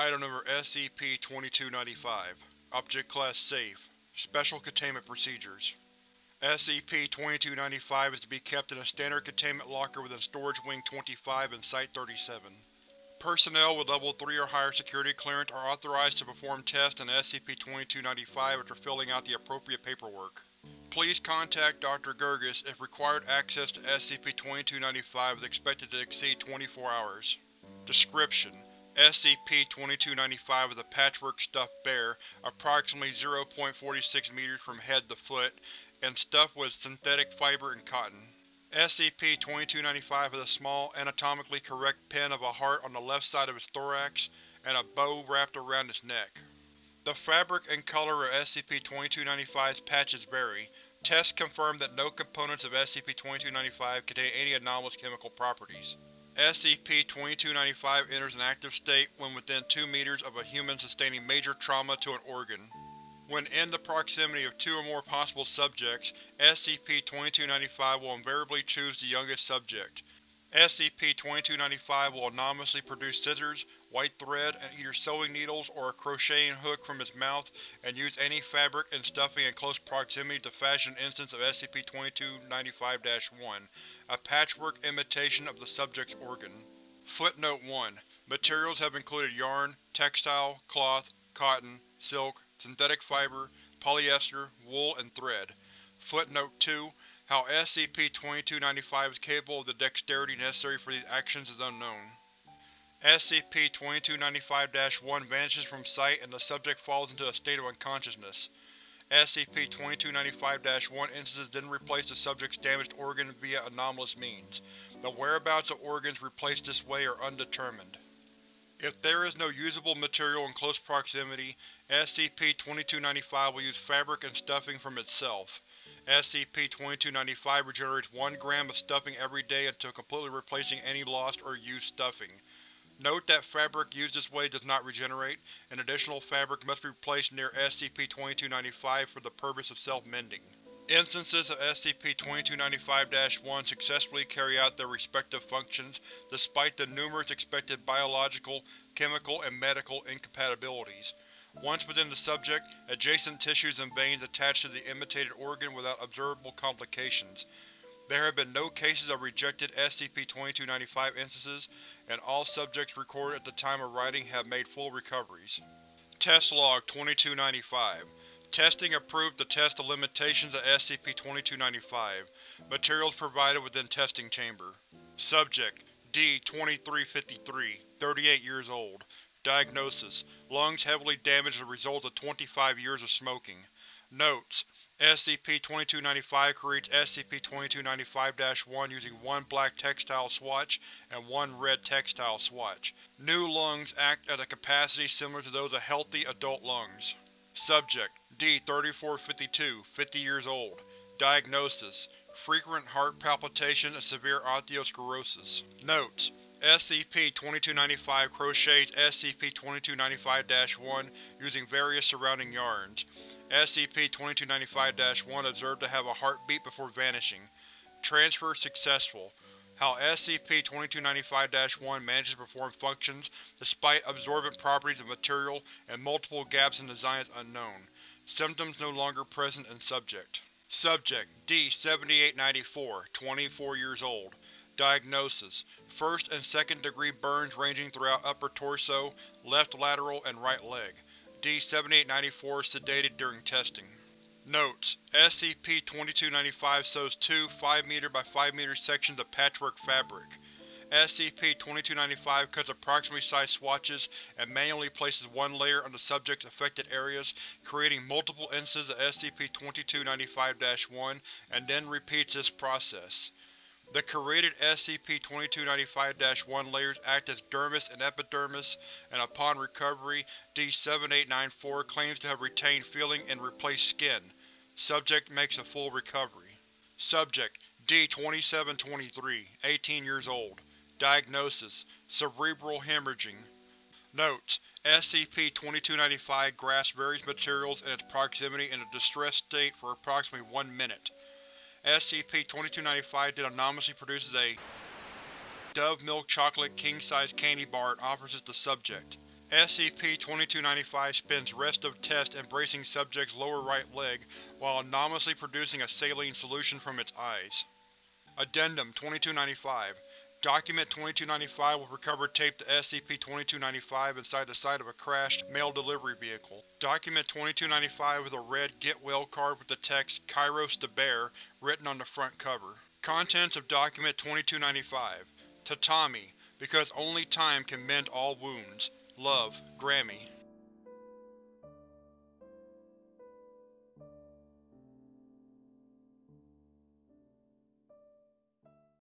Item number SCP-2295 Object Class Safe Special Containment Procedures SCP-2295 is to be kept in a standard containment locker within Storage Wing 25 and Site-37. Personnel with Level 3 or higher security clearance are authorized to perform tests on SCP-2295 after filling out the appropriate paperwork. Please contact Dr. Gurgis if required access to SCP-2295 is expected to exceed 24 hours. Description: SCP-2295 is a patchwork stuffed bear, approximately 0.46 meters from head to foot, and stuffed with synthetic fiber and cotton. SCP-2295 has a small, anatomically correct pin of a heart on the left side of its thorax, and a bow wrapped around its neck. The fabric and color of SCP-2295's patches vary. Tests confirm that no components of SCP-2295 contain any anomalous chemical properties. SCP-2295 enters an active state when within 2 meters of a human sustaining major trauma to an organ. When in the proximity of two or more possible subjects, SCP-2295 will invariably choose the youngest subject. SCP-2295 will anonymously produce scissors, white thread, and either sewing needles or a crocheting hook from its mouth and use any fabric and stuffing in close proximity to fashion an instance of SCP-2295-1, a patchwork imitation of the subject's organ. Footnote 1. Materials have included yarn, textile, cloth, cotton, silk, synthetic fiber, polyester, wool, and thread. Footnote 2. How SCP-2295 is capable of the dexterity necessary for these actions is unknown. SCP-2295-1 vanishes from sight and the subject falls into a state of unconsciousness. SCP-2295-1 instances then replace the subject's damaged organ via anomalous means. The whereabouts of organs replaced this way are undetermined. If there is no usable material in close proximity, SCP-2295 will use fabric and stuffing from itself. SCP-2295 regenerates 1 gram of stuffing every day until completely replacing any lost or used stuffing. Note that fabric used this way does not regenerate, and additional fabric must be placed near SCP-2295 for the purpose of self-mending. Instances of SCP-2295-1 successfully carry out their respective functions despite the numerous expected biological, chemical, and medical incompatibilities. Once within the subject, adjacent tissues and veins attach to the imitated organ without observable complications. There have been no cases of rejected SCP-2295 instances, and all subjects recorded at the time of writing have made full recoveries. Test Log 2295 Testing approved to test the limitations of SCP-2295. Materials provided within testing chamber. Subject: D-2353, 38 years old. Diagnosis: Lungs heavily damaged as a result of 25 years of smoking. Notes: SCP-2295 creates SCP-2295-1 using one black textile swatch and one red textile swatch. New lungs act at a capacity similar to those of healthy, adult lungs. Subject: D-3452, 50 years old. Diagnosis: Frequent heart palpitations and severe osteosclerosis. Notes: SCP-2295 crochets SCP-2295-1 using various surrounding yarns. SCP-2295-1 observed to have a heartbeat before vanishing. Transfer successful. How SCP-2295-1 manages to perform functions despite absorbent properties of material and multiple gaps in design is unknown. Symptoms no longer present in subject. Subject: D-7894, 24 years old. Diagnosis: First and second degree burns ranging throughout upper torso, left lateral, and right leg. D-7894 sedated during testing. Notes: SCP-2295 sews two 5m by 5m sections of patchwork fabric. SCP-2295 cuts approximately sized swatches and manually places one layer on the subject's affected areas, creating multiple instances of SCP-2295-1, and then repeats this process. The created SCP-2295-1 layers act as dermis and epidermis, and upon recovery, D-7894 claims to have retained feeling and replaced skin. Subject makes a full recovery. Subject: D-2723, 18 years old. Diagnosis: Cerebral hemorrhaging. Notes: SCP-2295 grasps various materials in its proximity in a distressed state for approximately one minute. SCP-2295 then anonymously produces a Dove Milk Chocolate king-size candy bar and offers it to subject. SCP-2295 spends rest of test embracing subject's lower right leg while anomalously producing a saline solution from its eyes. Addendum 2295 Document 2295 was recovered taped to SCP-2295 inside the side of a crashed mail delivery vehicle. Document 2295 with a red Get Well card with the text Kairos the Bear written on the front cover. Contents of Document 2295 Tatami, because only time can mend all wounds. Love, Grammy.